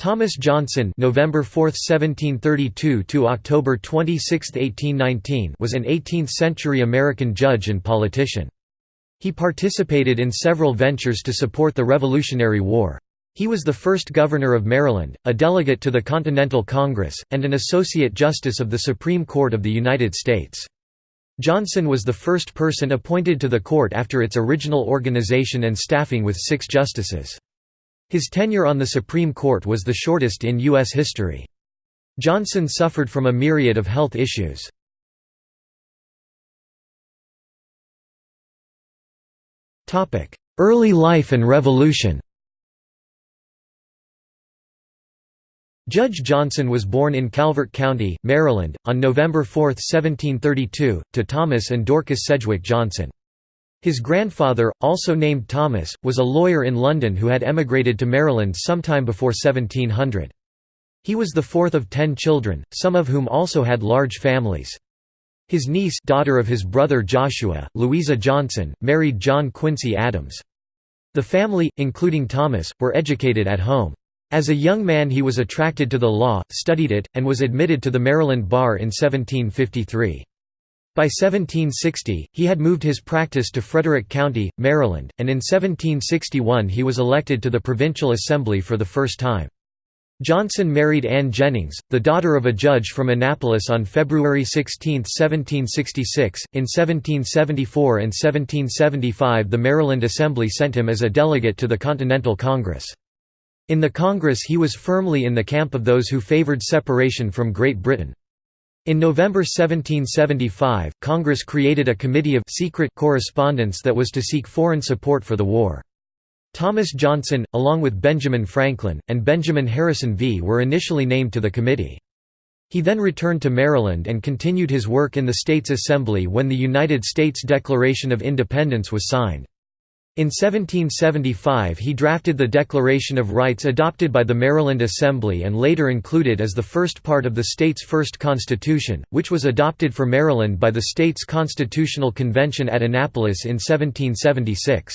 Thomas Johnson November 4, 1732 to October 26, 1819 was an 18th-century American judge and politician. He participated in several ventures to support the Revolutionary War. He was the first governor of Maryland, a delegate to the Continental Congress, and an associate justice of the Supreme Court of the United States. Johnson was the first person appointed to the court after its original organization and staffing with six justices. His tenure on the Supreme Court was the shortest in U.S. history. Johnson suffered from a myriad of health issues. Early life and revolution Judge Johnson was born in Calvert County, Maryland, on November 4, 1732, to Thomas and Dorcas Sedgwick Johnson. His grandfather, also named Thomas, was a lawyer in London who had emigrated to Maryland sometime before 1700. He was the fourth of ten children, some of whom also had large families. His niece daughter of his brother Joshua, Louisa Johnson, married John Quincy Adams. The family, including Thomas, were educated at home. As a young man he was attracted to the law, studied it, and was admitted to the Maryland bar in 1753. By 1760, he had moved his practice to Frederick County, Maryland, and in 1761 he was elected to the Provincial Assembly for the first time. Johnson married Anne Jennings, the daughter of a judge from Annapolis on February 16, 1766. In 1774 and 1775 the Maryland Assembly sent him as a delegate to the Continental Congress. In the Congress he was firmly in the camp of those who favored separation from Great Britain. In November 1775, Congress created a committee of secret correspondence that was to seek foreign support for the war. Thomas Johnson, along with Benjamin Franklin, and Benjamin Harrison V were initially named to the committee. He then returned to Maryland and continued his work in the state's assembly when the United States Declaration of Independence was signed. In 1775 he drafted the Declaration of Rights adopted by the Maryland Assembly and later included as the first part of the state's first constitution, which was adopted for Maryland by the state's Constitutional Convention at Annapolis in 1776.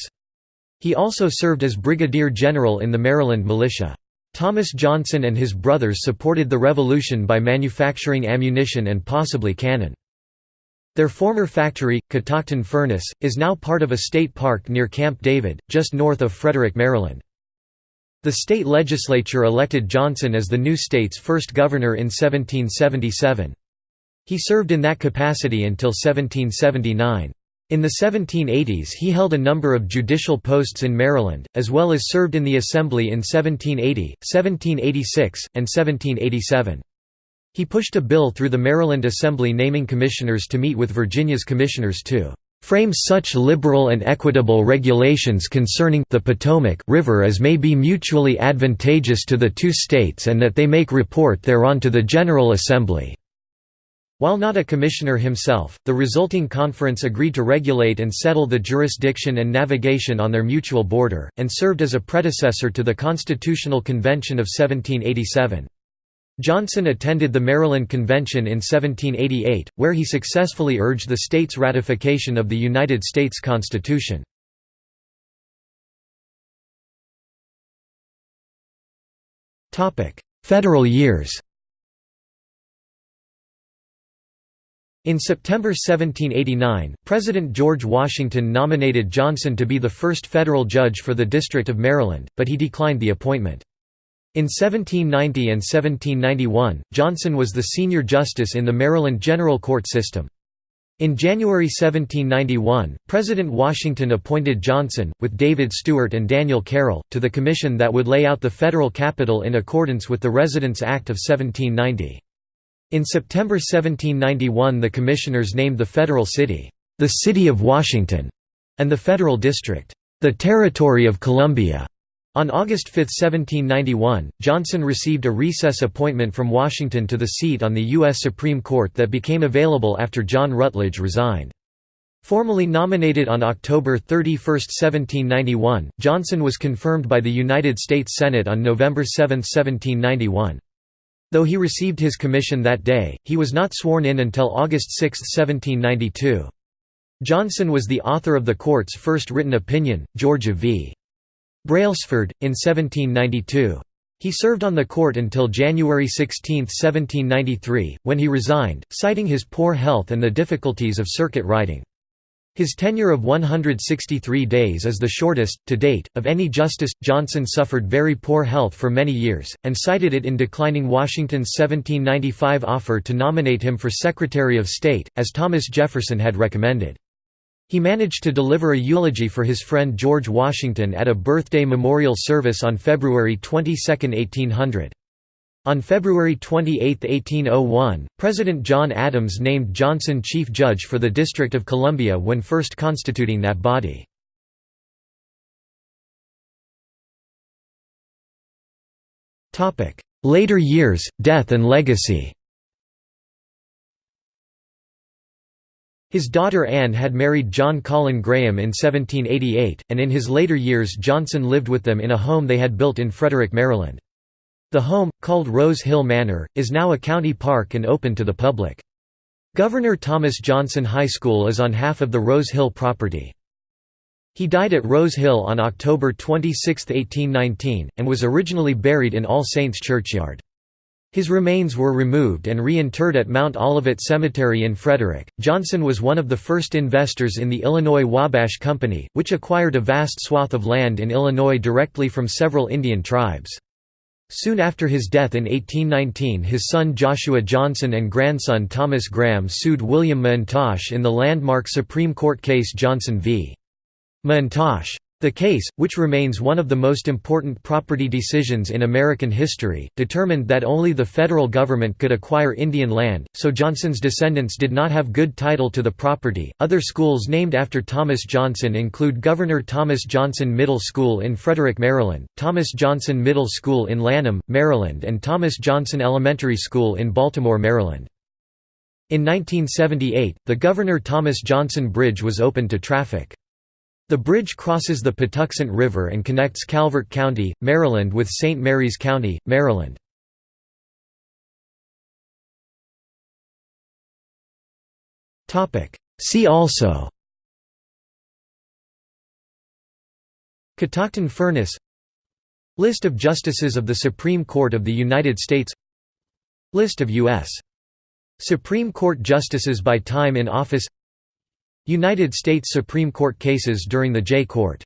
He also served as Brigadier General in the Maryland Militia. Thomas Johnson and his brothers supported the Revolution by manufacturing ammunition and possibly cannon. Their former factory, Catoctin Furnace, is now part of a state park near Camp David, just north of Frederick, Maryland. The state legislature elected Johnson as the new state's first governor in 1777. He served in that capacity until 1779. In the 1780s he held a number of judicial posts in Maryland, as well as served in the Assembly in 1780, 1786, and 1787. He pushed a bill through the Maryland Assembly naming commissioners to meet with Virginia's commissioners to frame such liberal and equitable regulations concerning the Potomac River as may be mutually advantageous to the two states and that they make report thereon to the General Assembly." While not a commissioner himself, the resulting conference agreed to regulate and settle the jurisdiction and navigation on their mutual border, and served as a predecessor to the Constitutional Convention of 1787. Johnson attended the Maryland Convention in 1788, where he successfully urged the state's ratification of the United States Constitution. Federal years In September 1789, President George Washington nominated Johnson to be the first federal judge for the District of Maryland, but he declined the appointment. In 1790 and 1791, Johnson was the senior justice in the Maryland General Court system. In January 1791, President Washington appointed Johnson, with David Stuart and Daniel Carroll, to the commission that would lay out the federal capital in accordance with the Residence Act of 1790. In September 1791 the commissioners named the federal city, the City of Washington, and the federal district, the Territory of Columbia. On August 5, 1791, Johnson received a recess appointment from Washington to the seat on the U.S. Supreme Court that became available after John Rutledge resigned. Formally nominated on October 31, 1791, Johnson was confirmed by the United States Senate on November 7, 1791. Though he received his commission that day, he was not sworn in until August 6, 1792. Johnson was the author of the court's first written opinion, Georgia v. Brailsford, in 1792. He served on the court until January 16, 1793, when he resigned, citing his poor health and the difficulties of circuit riding. His tenure of 163 days is the shortest, to date, of any justice. Johnson suffered very poor health for many years, and cited it in declining Washington's 1795 offer to nominate him for Secretary of State, as Thomas Jefferson had recommended. He managed to deliver a eulogy for his friend George Washington at a birthday memorial service on February 22, 1800. On February 28, 1801, President John Adams named Johnson Chief Judge for the District of Columbia when first constituting that body. Later years, death and legacy His daughter Anne had married John Colin Graham in 1788, and in his later years Johnson lived with them in a home they had built in Frederick, Maryland. The home, called Rose Hill Manor, is now a county park and open to the public. Governor Thomas Johnson High School is on half of the Rose Hill property. He died at Rose Hill on October 26, 1819, and was originally buried in All Saints Churchyard. His remains were removed and reinterred at Mount Olivet Cemetery in Frederick. Johnson was one of the first investors in the Illinois Wabash Company, which acquired a vast swath of land in Illinois directly from several Indian tribes. Soon after his death in 1819 his son Joshua Johnson and grandson Thomas Graham sued William McIntosh in the landmark Supreme Court case Johnson v. McIntosh. The case, which remains one of the most important property decisions in American history, determined that only the federal government could acquire Indian land, so Johnson's descendants did not have good title to the property. Other schools named after Thomas Johnson include Governor Thomas Johnson Middle School in Frederick, Maryland, Thomas Johnson Middle School in Lanham, Maryland, and Thomas Johnson Elementary School in Baltimore, Maryland. In 1978, the Governor Thomas Johnson Bridge was opened to traffic. The bridge crosses the Patuxent River and connects Calvert County, Maryland with St. Mary's County, Maryland. See also Catoctin Furnace List of Justices of the Supreme Court of the United States List of U.S. Supreme Court Justices by time in office United States Supreme Court cases during the Jay Court